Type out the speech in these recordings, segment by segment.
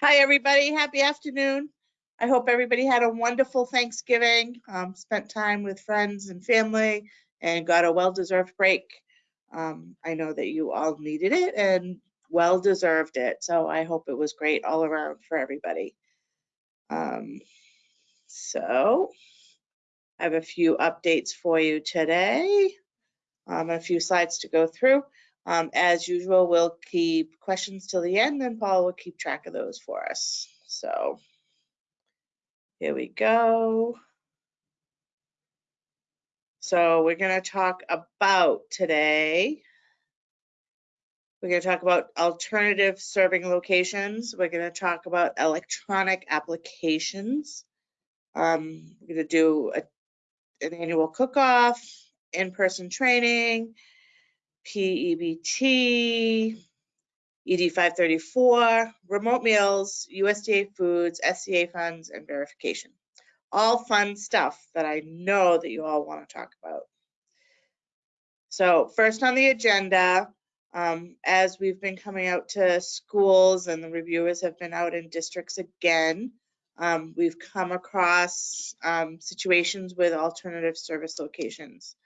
Hi, everybody. Happy afternoon. I hope everybody had a wonderful Thanksgiving, um, spent time with friends and family, and got a well-deserved break. Um, I know that you all needed it and well deserved it. So I hope it was great all around for everybody. Um, so I have a few updates for you today. Um, a few slides to go through. Um, as usual, we'll keep questions till the end and Paul will keep track of those for us. So here we go. So we're going to talk about today. We're going to talk about alternative serving locations. We're going to talk about electronic applications. Um, we're going to do a, an annual cook-off, in-person training, PEBT, ED 534, remote meals, USDA foods, SCA funds, and verification. All fun stuff that I know that you all want to talk about. So first on the agenda, um, as we've been coming out to schools and the reviewers have been out in districts again, um, we've come across um, situations with alternative service locations.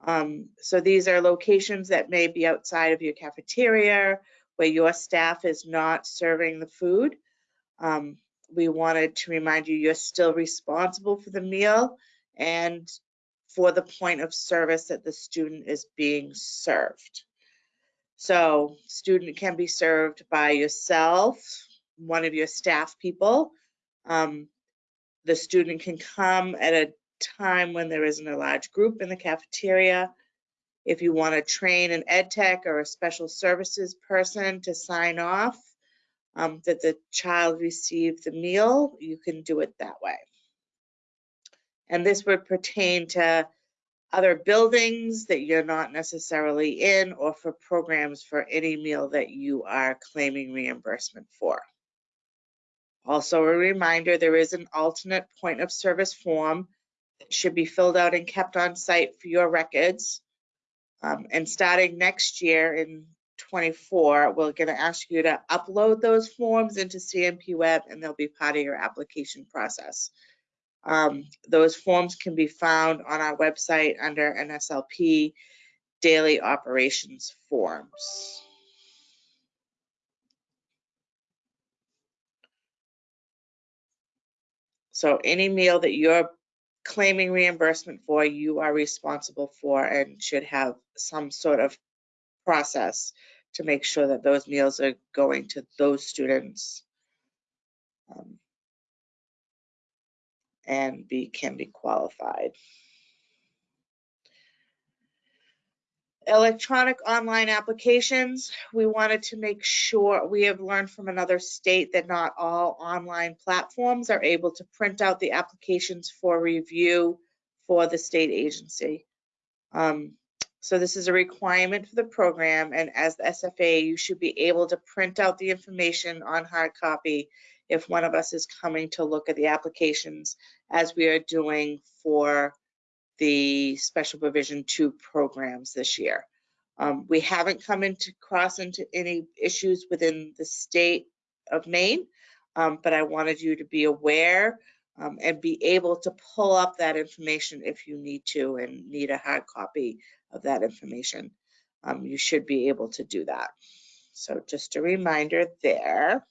Um, so these are locations that may be outside of your cafeteria where your staff is not serving the food. Um, we wanted to remind you you're still responsible for the meal and for the point of service that the student is being served. So student can be served by yourself, one of your staff people. Um, the student can come at a time when there isn't a large group in the cafeteria. If you want to train an ed tech or a special services person to sign off um, that the child received the meal, you can do it that way. And this would pertain to other buildings that you're not necessarily in or for programs for any meal that you are claiming reimbursement for. Also a reminder, there is an alternate point of service form should be filled out and kept on site for your records. Um, and starting next year in 24, we're going to ask you to upload those forms into CNP Web and they'll be part of your application process. Um, those forms can be found on our website under NSLP Daily Operations Forms. So any meal that you're claiming reimbursement for, you are responsible for and should have some sort of process to make sure that those meals are going to those students. Um, and be can be qualified. Electronic online applications, we wanted to make sure, we have learned from another state that not all online platforms are able to print out the applications for review for the state agency. Um, so this is a requirement for the program and as the SFA, you should be able to print out the information on hard copy if one of us is coming to look at the applications as we are doing for the special provision two programs this year. Um, we haven't come into cross into any issues within the state of Maine, um, but I wanted you to be aware um, and be able to pull up that information if you need to and need a hard copy of that information. Um, you should be able to do that. So just a reminder there.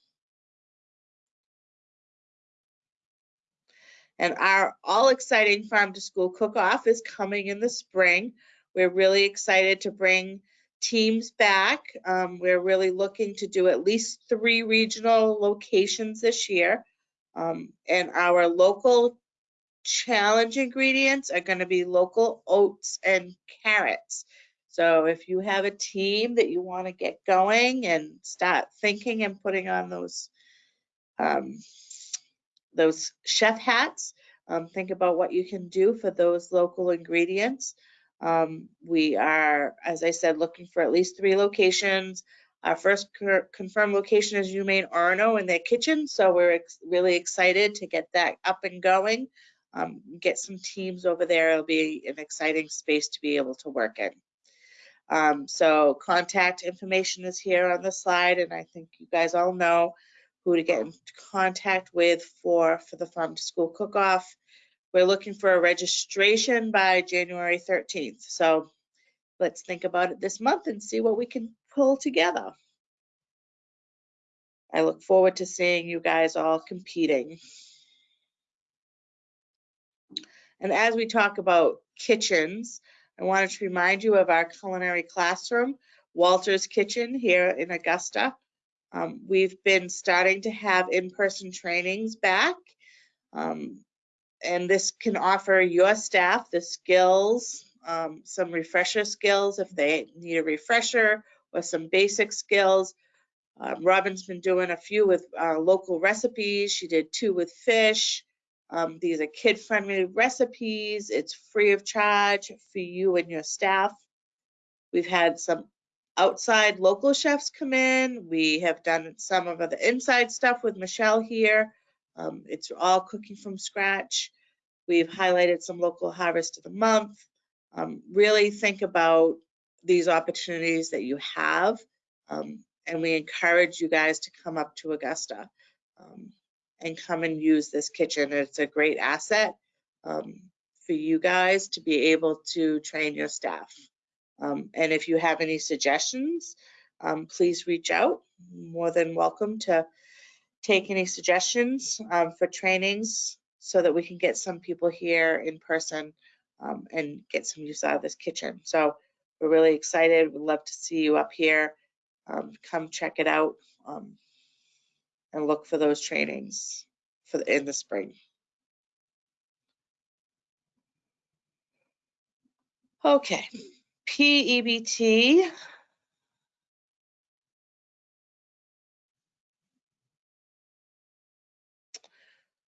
And our all exciting farm to school cook off is coming in the spring. We're really excited to bring teams back. Um, we're really looking to do at least three regional locations this year. Um, and our local challenge ingredients are going to be local oats and carrots. So if you have a team that you want to get going and start thinking and putting on those um, those chef hats. Um, think about what you can do for those local ingredients. Um, we are, as I said, looking for at least three locations. Our first confirmed location is UMaine Orono in their kitchen, so we're ex really excited to get that up and going. Um, get some teams over there. It'll be an exciting space to be able to work in. Um, so contact information is here on the slide, and I think you guys all know who to get in contact with for, for the farm to school cook-off. We're looking for a registration by January 13th. So let's think about it this month and see what we can pull together. I look forward to seeing you guys all competing. And as we talk about kitchens, I wanted to remind you of our culinary classroom, Walter's Kitchen here in Augusta. Um, we've been starting to have in-person trainings back. Um, and this can offer your staff the skills, um, some refresher skills if they need a refresher or some basic skills. Um, Robin's been doing a few with uh, local recipes. She did two with fish. Um, these are kid-friendly recipes. It's free of charge for you and your staff. We've had some outside local chefs come in. We have done some of the inside stuff with Michelle here. Um, it's all cooking from scratch. We've highlighted some local harvest of the month. Um, really think about these opportunities that you have. Um, and we encourage you guys to come up to Augusta um, and come and use this kitchen. It's a great asset um, for you guys to be able to train your staff. Um, and if you have any suggestions, um, please reach out. More than welcome to take any suggestions um, for trainings so that we can get some people here in person um, and get some use out of this kitchen. So we're really excited. We'd love to see you up here. Um, come check it out um, and look for those trainings for the, in the spring. Okay, PEBT.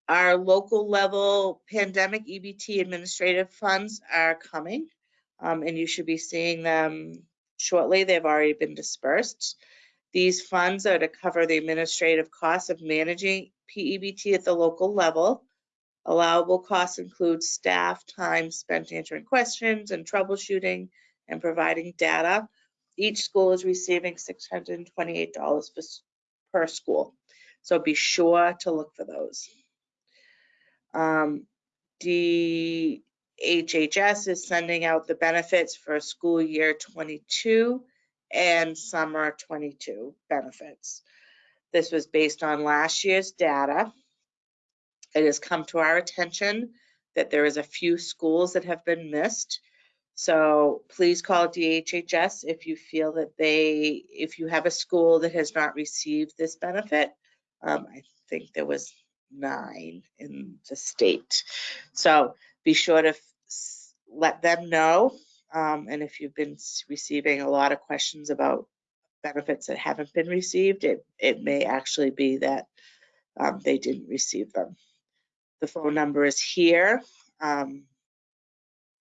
Our local level pandemic EBT administrative funds are coming, um, and you should be seeing them shortly. They've already been dispersed. These funds are to cover the administrative costs of managing PEBT at the local level. Allowable costs include staff time spent answering questions and troubleshooting and providing data. Each school is receiving $628 per school. So be sure to look for those. Um, DHHS is sending out the benefits for school year 22 and summer 22 benefits. This was based on last year's data. It has come to our attention that there is a few schools that have been missed. So please call DHHS if you feel that they, if you have a school that has not received this benefit. Um, I think there was nine in the state. So be sure to let them know. Um, and if you've been receiving a lot of questions about benefits that haven't been received, it, it may actually be that um, they didn't receive them. The phone number is here um,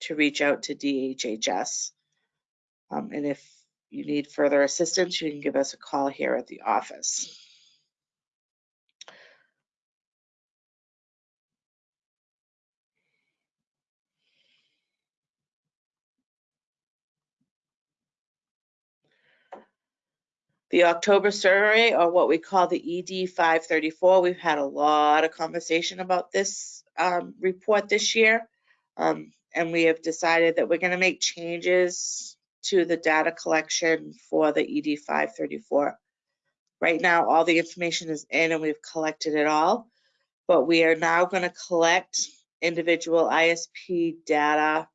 to reach out to DHHS. Um, and if you need further assistance, you can give us a call here at the office. The October survey, or what we call the ED 534, we've had a lot of conversation about this um, report this year. Um, and we have decided that we're going to make changes to the data collection for the ED 534. Right now, all the information is in and we've collected it all, but we are now going to collect individual ISP data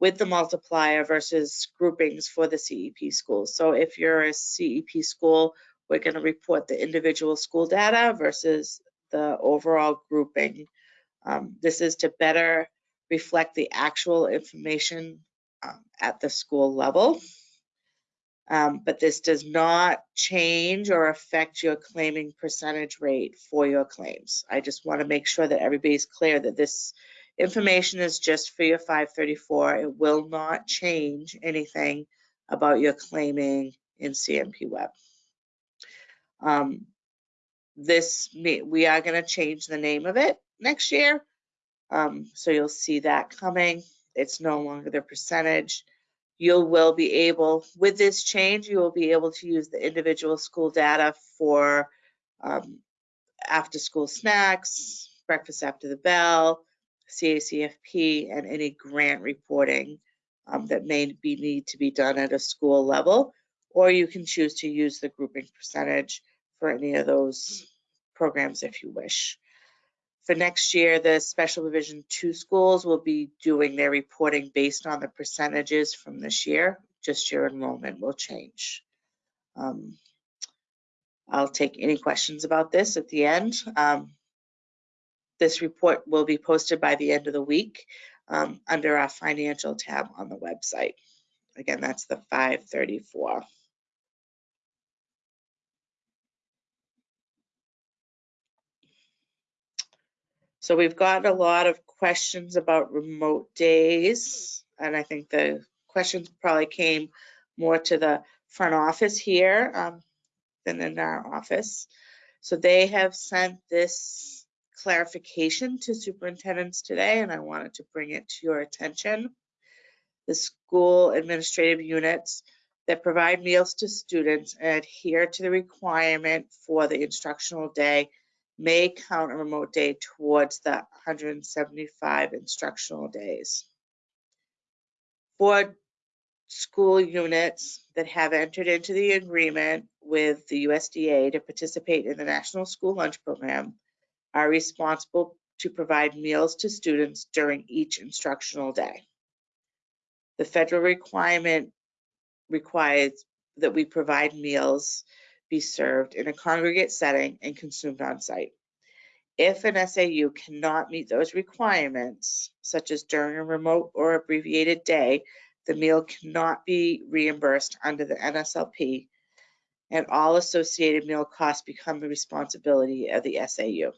with the multiplier versus groupings for the CEP schools. So if you're a CEP school, we're going to report the individual school data versus the overall grouping. Um, this is to better reflect the actual information um, at the school level. Um, but this does not change or affect your claiming percentage rate for your claims. I just want to make sure that everybody's clear that this Information is just for your 534. It will not change anything about your claiming in CNP Web. Um, this, we are going to change the name of it next year. Um, so you'll see that coming. It's no longer the percentage. You will be able, with this change, you will be able to use the individual school data for um, after-school snacks, breakfast after the bell, CACFP, and any grant reporting um, that may be need to be done at a school level. Or you can choose to use the grouping percentage for any of those programs if you wish. For next year, the special provision two schools will be doing their reporting based on the percentages from this year. Just your enrollment will change. Um, I'll take any questions about this at the end. Um, this report will be posted by the end of the week um, under our financial tab on the website. Again, that's the 534. So we've got a lot of questions about remote days, and I think the questions probably came more to the front office here um, than in our office. So they have sent this clarification to superintendents today, and I wanted to bring it to your attention. The school administrative units that provide meals to students adhere to the requirement for the instructional day may count a remote day towards the 175 instructional days. For school units that have entered into the agreement with the USDA to participate in the National School Lunch Program are responsible to provide meals to students during each instructional day. The federal requirement requires that we provide meals be served in a congregate setting and consumed on site. If an SAU cannot meet those requirements, such as during a remote or abbreviated day, the meal cannot be reimbursed under the NSLP and all associated meal costs become the responsibility of the SAU.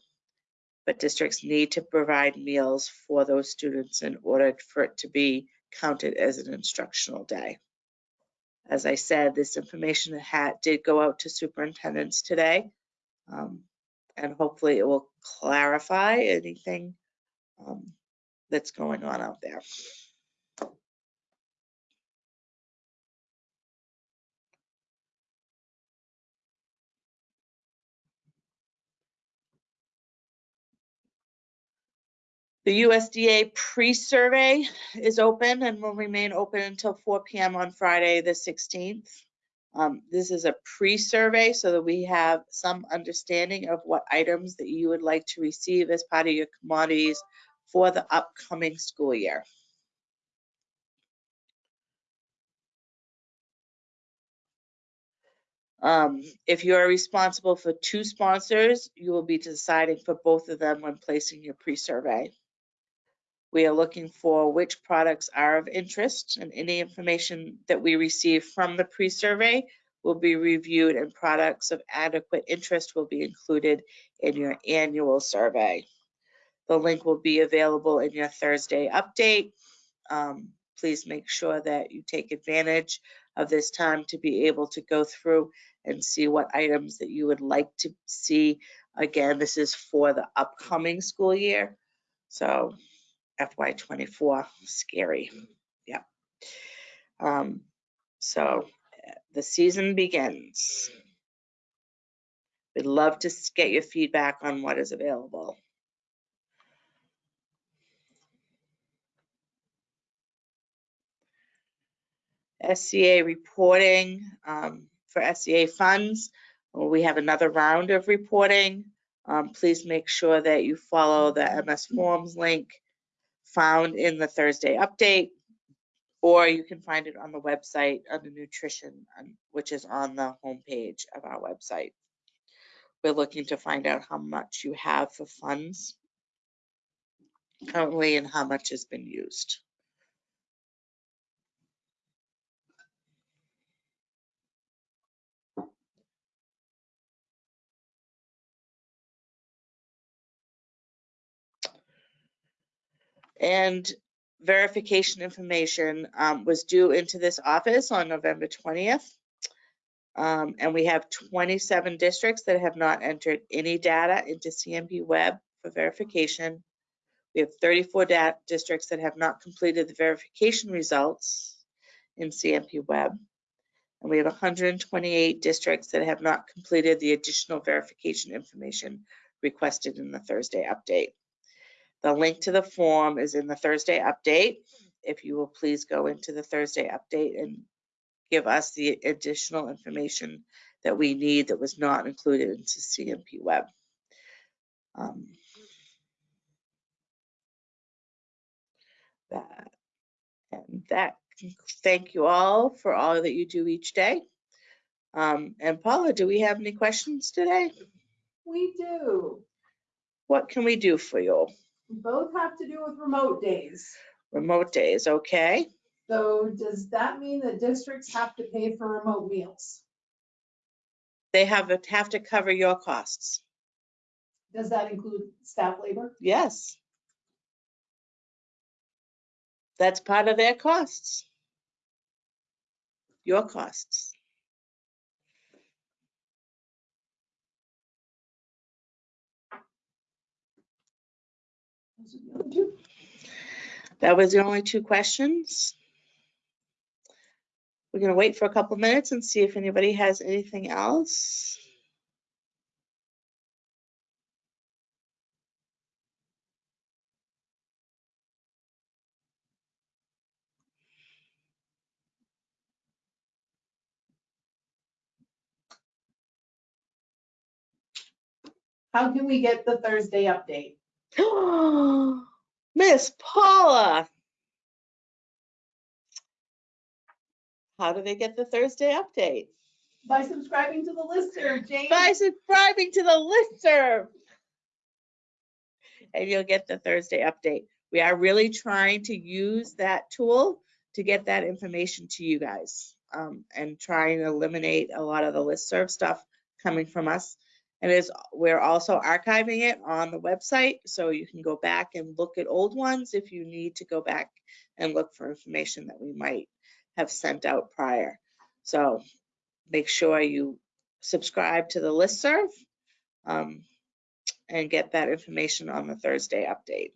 But districts need to provide meals for those students in order for it to be counted as an instructional day. As I said, this information had, did go out to superintendents today. Um, and hopefully it will clarify anything um, that's going on out there. The USDA pre-survey is open and will remain open until 4 p.m. on Friday, the 16th. Um, this is a pre-survey so that we have some understanding of what items that you would like to receive as part of your commodities for the upcoming school year. Um, if you are responsible for two sponsors, you will be deciding for both of them when placing your pre-survey. We are looking for which products are of interest and any information that we receive from the pre-survey will be reviewed and products of adequate interest will be included in your annual survey. The link will be available in your Thursday update. Um, please make sure that you take advantage of this time to be able to go through and see what items that you would like to see. Again, this is for the upcoming school year. So FY24. Scary. Yeah. Um, so the season begins. We'd love to get your feedback on what is available. SCA reporting um, for SCA funds. We have another round of reporting. Um, please make sure that you follow the MS Forms link found in the Thursday update, or you can find it on the website under nutrition, um, which is on the homepage of our website. We're looking to find out how much you have for funds currently and how much has been used. And verification information um, was due into this office on November 20th. Um, and we have 27 districts that have not entered any data into CNP Web for verification. We have 34 districts that have not completed the verification results in CNP Web. And we have 128 districts that have not completed the additional verification information requested in the Thursday update. The link to the form is in the Thursday update. If you will please go into the Thursday update and give us the additional information that we need that was not included into CNP Web. Um, That, and that, thank you all for all that you do each day. Um, and Paula, do we have any questions today? We do. What can we do for you? Both have to do with remote days. Remote days, okay? So does that mean that districts have to pay for remote meals? They have, have to cover your costs. Does that include staff labor? Yes. That's part of their costs. Your costs. Those are the other two. That was the only two questions. We're gonna wait for a couple minutes and see if anybody has anything else. How can we get the Thursday update? Miss Paula. How do they get the Thursday update? By subscribing to the listserv, Jane. By subscribing to the listserv. And you'll get the Thursday update. We are really trying to use that tool to get that information to you guys. um, and try and eliminate a lot of the listserv stuff coming from us. And is, we're also archiving it on the website, so you can go back and look at old ones if you need to go back and look for information that we might have sent out prior. So make sure you subscribe to the listserv um, and get that information on the Thursday update.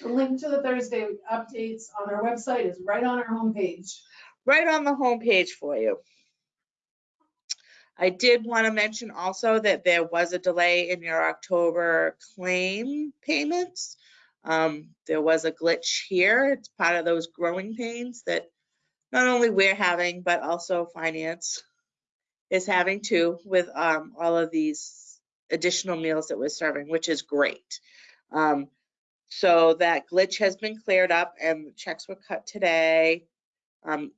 The link to the Thursday updates on our website is right on our homepage. Right on the homepage for you. I did want to mention also that there was a delay in your October claim payments. Um, There was a glitch here. It's part of those growing pains that not only we're having, but also finance is having too with um, all of these additional meals that we're serving, which is great. Um, So that glitch has been cleared up and checks were cut today. Um,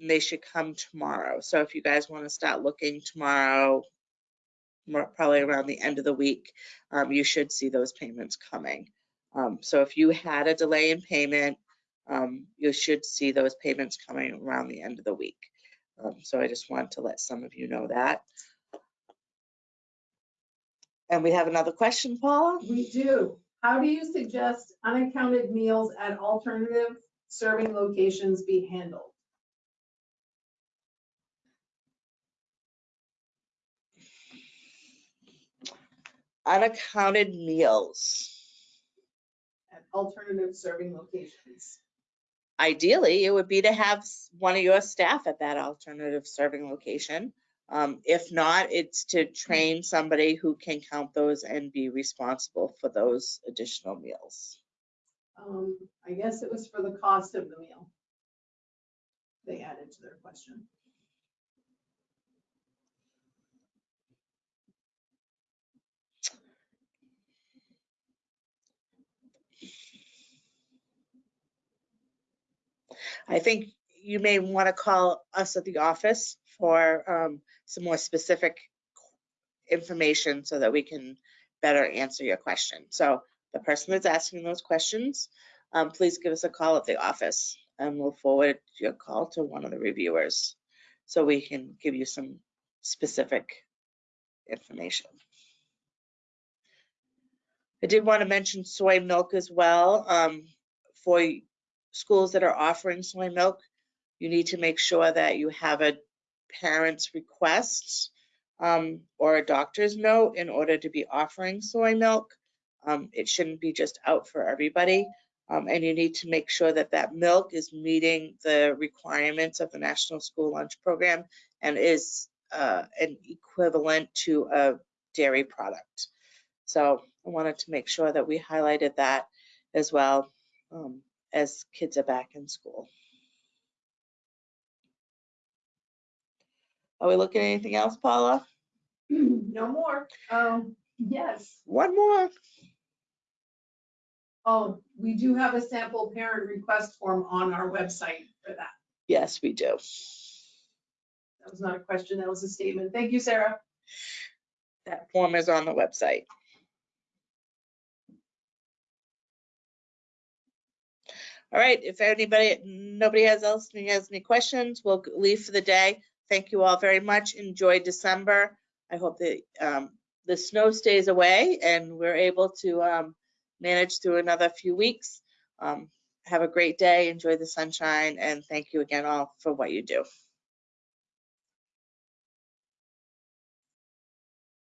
they should come tomorrow. So if you guys want to start looking tomorrow, probably around the end of the week, um, you should see those payments coming. Um, so if you had a delay in payment, um, you should see those payments coming around the end of the week. Um, so I just wanted to let some of you know that. And we have another question, Paula? We do. How do you suggest unaccounted meals at alternative serving locations be handled? Unaccounted meals. At alternative serving locations? Ideally, it would be to have one of your staff at that alternative serving location. Um, if not, it's to train somebody who can count those and be responsible for those additional meals. Um, I guess it was for the cost of the meal. They added to their question. I think you may want to call us at the office for um, some more specific information so that we can better answer your question. So the person that's asking those questions, um, please give us a call at the office and we'll forward your call to one of the reviewers so we can give you some specific information. I did want to mention soy milk as well. Um, for schools that are offering soy milk, you need to make sure that you have a parent's request um, or a doctor's note in order to be offering soy milk. Um, it shouldn't be just out for everybody. Um, and you need to make sure that that milk is meeting the requirements of the National School Lunch Program and is uh, an equivalent to a dairy product. So I wanted to make sure that we highlighted that as well um, as kids are back in school. Are we looking at anything else, Paula? No more. Um, yes. One more. Oh, we do have a sample parent request form on our website for that. Yes, we do. That was not a question, that was a statement. Thank you, Sarah. That form is on the website. All right, if anybody, nobody has else has any questions, we'll leave for the day. Thank you all very much. Enjoy December. I hope that um, the snow stays away and we're able to um, manage through another few weeks. Um, Have a great day, enjoy the sunshine, and thank you again all for what you do.